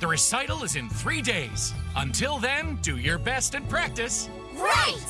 The recital is in three days. Until then, do your best and practice. Right!